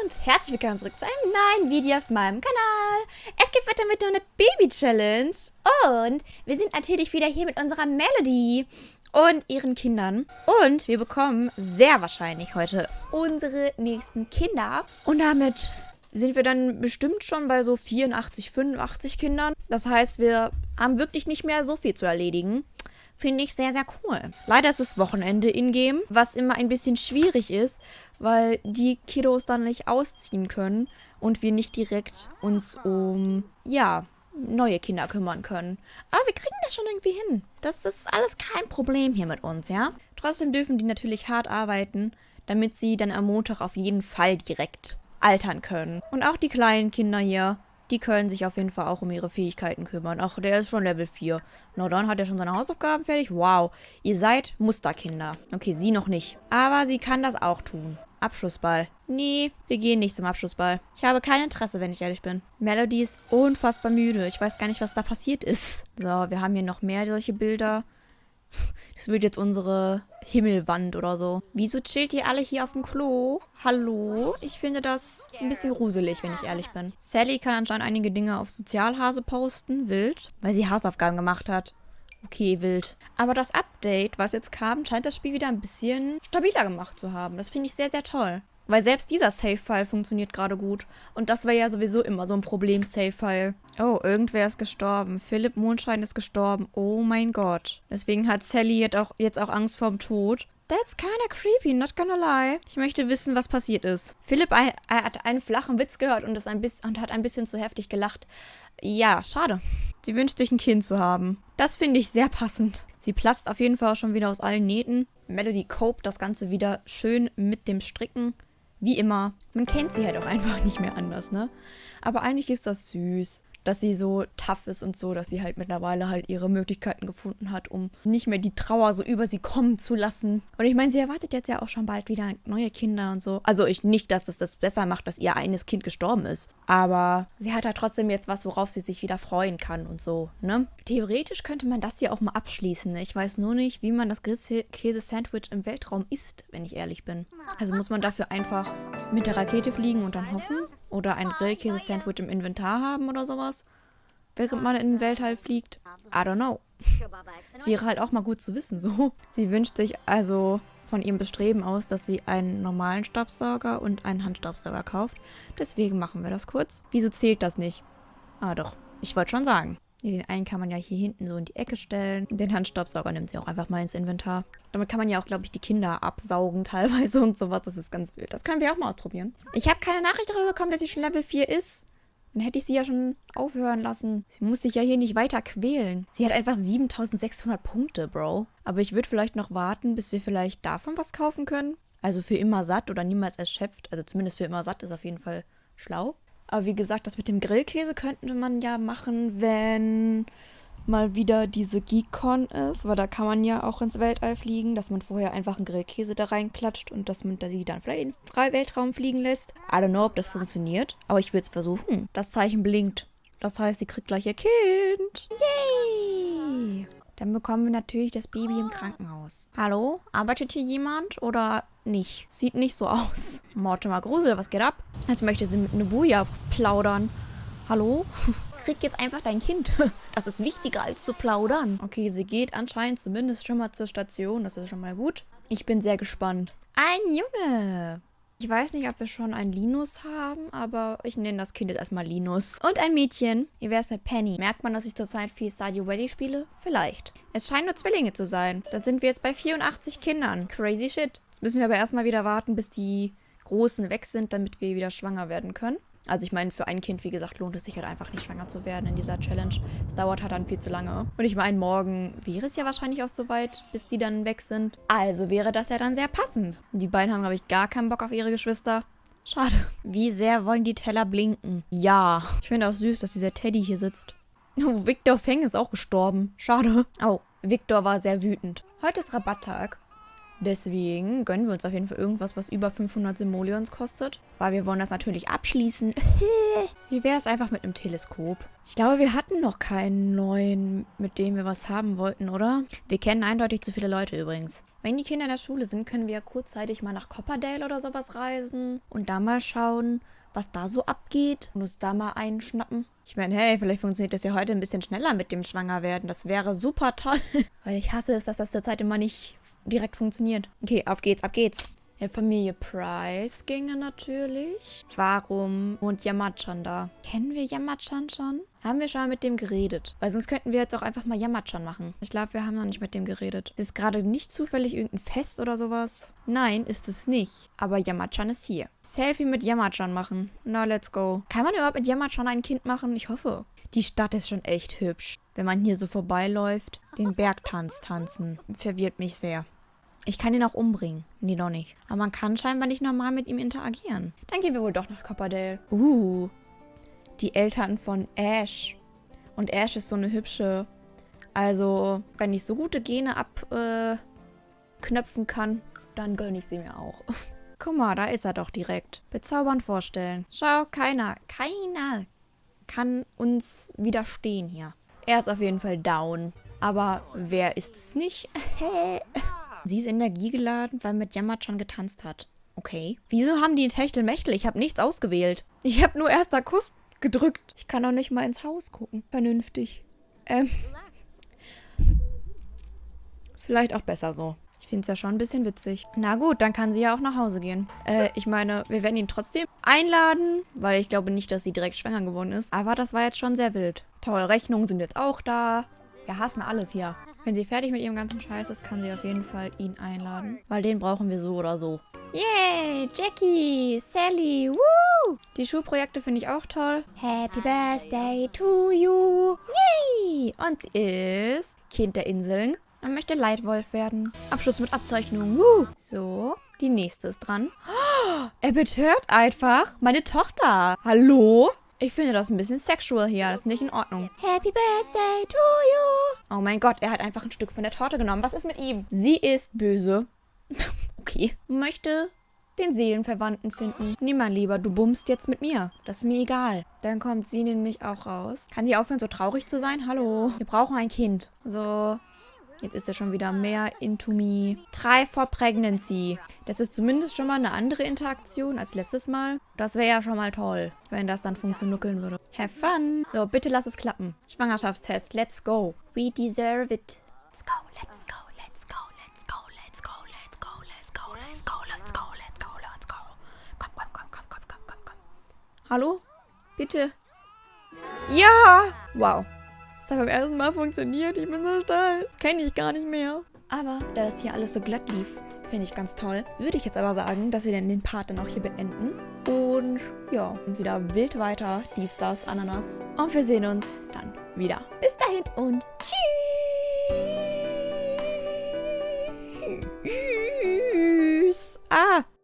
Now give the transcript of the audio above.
und herzlich willkommen zurück zu einem neuen Video auf meinem Kanal. Es geht weiter mit einer Baby-Challenge und wir sind natürlich wieder hier mit unserer Melody und ihren Kindern. Und wir bekommen sehr wahrscheinlich heute unsere nächsten Kinder. Und damit sind wir dann bestimmt schon bei so 84, 85 Kindern. Das heißt, wir haben wirklich nicht mehr so viel zu erledigen. Finde ich sehr, sehr cool. Leider ist es Wochenende in-game, was immer ein bisschen schwierig ist, weil die Kiddos dann nicht ausziehen können und wir nicht direkt uns um, ja, neue Kinder kümmern können. Aber wir kriegen das schon irgendwie hin. Das ist alles kein Problem hier mit uns, ja? Trotzdem dürfen die natürlich hart arbeiten, damit sie dann am Montag auf jeden Fall direkt altern können. Und auch die kleinen Kinder hier die können sich auf jeden Fall auch um ihre Fähigkeiten kümmern. Ach, der ist schon Level 4. Na dann hat er schon seine Hausaufgaben fertig. Wow, ihr seid Musterkinder. Okay, sie noch nicht. Aber sie kann das auch tun. Abschlussball. Nee, wir gehen nicht zum Abschlussball. Ich habe kein Interesse, wenn ich ehrlich bin. Melody ist unfassbar müde. Ich weiß gar nicht, was da passiert ist. So, wir haben hier noch mehr solche Bilder. Das wird jetzt unsere Himmelwand oder so. Wieso chillt ihr alle hier auf dem Klo? Hallo? Ich finde das ein bisschen gruselig, wenn ich ehrlich bin. Sally kann anscheinend einige Dinge auf Sozialhase posten. Wild. Weil sie Hausaufgaben gemacht hat. Okay, wild. Aber das Update, was jetzt kam, scheint das Spiel wieder ein bisschen stabiler gemacht zu haben. Das finde ich sehr, sehr toll. Weil selbst dieser Save-File funktioniert gerade gut. Und das wäre ja sowieso immer so ein Problem, Save-File. Oh, irgendwer ist gestorben. Philipp Mondschein ist gestorben. Oh mein Gott. Deswegen hat Sally jetzt auch, jetzt auch Angst vorm Tod. That's kinda creepy, not gonna lie. Ich möchte wissen, was passiert ist. Philipp ein, hat einen flachen Witz gehört und, ein bisschen, und hat ein bisschen zu heftig gelacht. Ja, schade. Sie wünscht sich ein Kind zu haben. Das finde ich sehr passend. Sie platzt auf jeden Fall schon wieder aus allen Nähten. Melody cope das Ganze wieder schön mit dem Stricken. Wie immer, man kennt sie halt auch einfach nicht mehr anders, ne? Aber eigentlich ist das süß dass sie so tough ist und so, dass sie halt mittlerweile halt ihre Möglichkeiten gefunden hat, um nicht mehr die Trauer so über sie kommen zu lassen. Und ich meine, sie erwartet jetzt ja auch schon bald wieder neue Kinder und so. Also ich nicht, dass es das besser macht, dass ihr eines Kind gestorben ist. Aber sie hat halt trotzdem jetzt was, worauf sie sich wieder freuen kann und so, ne? Theoretisch könnte man das hier auch mal abschließen. Ich weiß nur nicht, wie man das Käse-Sandwich im Weltraum isst, wenn ich ehrlich bin. Also muss man dafür einfach mit der Rakete fliegen und dann hoffen? Oder ein Grillkäse-Sandwich im Inventar haben oder sowas? Während man in den Weltall fliegt? I don't know. Das wäre halt auch mal gut zu wissen, so. Sie wünscht sich also von ihrem Bestreben aus, dass sie einen normalen Staubsauger und einen Handstaubsauger kauft. Deswegen machen wir das kurz. Wieso zählt das nicht? Ah doch, ich wollte schon sagen. Den einen kann man ja hier hinten so in die Ecke stellen. Den Handstaubsauger nimmt sie auch einfach mal ins Inventar. Damit kann man ja auch, glaube ich, die Kinder absaugen teilweise und sowas. Das ist ganz wild. Das können wir auch mal ausprobieren. Ich habe keine Nachricht darüber bekommen, dass sie schon Level 4 ist. Dann hätte ich sie ja schon aufhören lassen. Sie muss sich ja hier nicht weiter quälen. Sie hat einfach 7600 Punkte, Bro. Aber ich würde vielleicht noch warten, bis wir vielleicht davon was kaufen können. Also für immer satt oder niemals erschöpft. Also zumindest für immer satt ist auf jeden Fall schlau. Aber wie gesagt, das mit dem Grillkäse könnte man ja machen, wenn mal wieder diese GeekCon ist, weil da kann man ja auch ins Weltall fliegen, dass man vorher einfach einen Grillkäse da reinklatscht und dass man sie dann vielleicht in den Freiweltraum fliegen lässt. I don't know, ob das funktioniert, aber ich würde es versuchen. Das Zeichen blinkt. Das heißt, sie kriegt gleich ihr Kind. Yay! Dann bekommen wir natürlich das Baby im Krankenhaus. Hallo? Arbeitet hier jemand oder nicht? Sieht nicht so aus. Mortimer Grusel, was geht ab? Jetzt möchte sie mit Nubuya plaudern. Hallo? Krieg jetzt einfach dein Kind. Das ist wichtiger als zu plaudern. Okay, sie geht anscheinend zumindest schon mal zur Station. Das ist schon mal gut. Ich bin sehr gespannt. Ein Junge. Ich weiß nicht, ob wir schon einen Linus haben, aber ich nenne das Kind jetzt erstmal Linus. Und ein Mädchen. Wäre es mit Penny? Merkt man, dass ich zurzeit viel Stardew Valley spiele? Vielleicht. Es scheinen nur Zwillinge zu sein. Dann sind wir jetzt bei 84 Kindern. Crazy shit. Jetzt müssen wir aber erstmal wieder warten, bis die Großen weg sind, damit wir wieder schwanger werden können. Also ich meine, für ein Kind, wie gesagt, lohnt es sich halt einfach nicht, schwanger zu werden in dieser Challenge. Es dauert halt dann viel zu lange. Und ich meine, morgen wäre es ja wahrscheinlich auch soweit, bis die dann weg sind. Also wäre das ja dann sehr passend. Die beiden haben, glaube ich, gar keinen Bock auf ihre Geschwister. Schade. Wie sehr wollen die Teller blinken? Ja. Ich finde auch süß, dass dieser Teddy hier sitzt. Oh, Victor Feng ist auch gestorben. Schade. Oh, Victor war sehr wütend. Heute ist Rabatttag. Deswegen gönnen wir uns auf jeden Fall irgendwas, was über 500 Simoleons kostet. Weil wir wollen das natürlich abschließen. Wie wäre es einfach mit einem Teleskop? Ich glaube, wir hatten noch keinen neuen, mit dem wir was haben wollten, oder? Wir kennen eindeutig zu viele Leute übrigens. Wenn die Kinder in der Schule sind, können wir ja kurzzeitig mal nach Copperdale oder sowas reisen und da mal schauen, was da so abgeht und uns da mal einschnappen. Ich meine, hey, vielleicht funktioniert das ja heute ein bisschen schneller mit dem Schwangerwerden. Das wäre super toll. Weil ich hasse es, dass das derzeit immer nicht direkt funktioniert. Okay, auf geht's, ab geht's. Ja, Familie Price ginge natürlich. Warum wohnt Yamachan da? Kennen wir Yamachan schon? Haben wir schon mal mit dem geredet? Weil sonst könnten wir jetzt auch einfach mal Yamachan machen. Ich glaube, wir haben noch nicht mit dem geredet. Ist gerade nicht zufällig irgendein Fest oder sowas? Nein, ist es nicht. Aber Yamachan ist hier. Selfie mit Yamachan machen. Na, let's go. Kann man überhaupt mit Yamachan ein Kind machen? Ich hoffe. Die Stadt ist schon echt hübsch. Wenn man hier so vorbeiläuft. Den Bergtanz tanzen. Verwirrt mich sehr. Ich kann ihn auch umbringen. Nee, doch nicht. Aber man kann scheinbar nicht normal mit ihm interagieren. Dann gehen wir wohl doch nach Copperdale. Uh, die Eltern von Ash. Und Ash ist so eine hübsche. Also, wenn ich so gute Gene abknöpfen äh, kann, dann gönne ich sie mir auch. Guck mal, da ist er doch direkt. Bezaubernd vorstellen. Schau, keiner, keiner kann uns widerstehen hier. Er ist auf jeden Fall down. Aber wer ist es nicht? Sie ist energiegeladen, weil mit Yamachan getanzt hat. Okay. Wieso haben die Techtelmechtel? Ich habe nichts ausgewählt. Ich habe nur erster Kuss gedrückt. Ich kann auch nicht mal ins Haus gucken. Vernünftig. Ähm. Vielleicht auch besser so. Ich finde es ja schon ein bisschen witzig. Na gut, dann kann sie ja auch nach Hause gehen. Äh, ich meine, wir werden ihn trotzdem einladen, weil ich glaube nicht, dass sie direkt schwanger geworden ist. Aber das war jetzt schon sehr wild. Toll, Rechnungen sind jetzt auch da. Wir hassen alles hier. Wenn sie fertig mit ihrem ganzen Scheiß ist, kann sie auf jeden Fall ihn einladen. Weil den brauchen wir so oder so. Yay, Jackie, Sally, woo! Die Schulprojekte finde ich auch toll. Happy Birthday to you. Yay! Und sie ist Kind der Inseln und möchte Leitwolf werden. Abschluss mit Abzeichnung. Woo! So, die nächste ist dran. Oh, er betört einfach meine Tochter. Hallo? Ich finde das ein bisschen sexual hier. Das ist nicht in Ordnung. Happy Birthday to you. Oh mein Gott, er hat einfach ein Stück von der Torte genommen. Was ist mit ihm? Sie ist böse. okay. Möchte den Seelenverwandten finden. Nee, mein Lieber, du bummst jetzt mit mir. Das ist mir egal. Dann kommt sie nämlich auch raus. Kann sie aufhören, so traurig zu sein? Hallo. Wir brauchen ein Kind. So, Jetzt ist er schon wieder mehr into me. Try for Pregnancy. Das ist zumindest schon mal eine andere Interaktion als letztes Mal. Das wäre ja schon mal toll, wenn das dann funktionieren würde. Have fun. So, bitte lass es klappen. Schwangerschaftstest. Let's go. We deserve it. Let's go, let's go, let's go, let's go, let's go, let's go, let's go, let's go, let's go, let's go, let's go. Komm, komm, komm, komm, komm, komm, komm, komm. Hallo? Bitte? Ja! Wow. Hat beim ersten Mal funktioniert. Ich bin so stolz. Das kenne ich gar nicht mehr. Aber da das hier alles so glatt lief, finde ich ganz toll, würde ich jetzt aber sagen, dass wir dann den Part dann auch hier beenden. Und ja, und wieder wild weiter. Dies, das, Ananas. Und wir sehen uns dann wieder. Bis dahin und tschüss. Ah.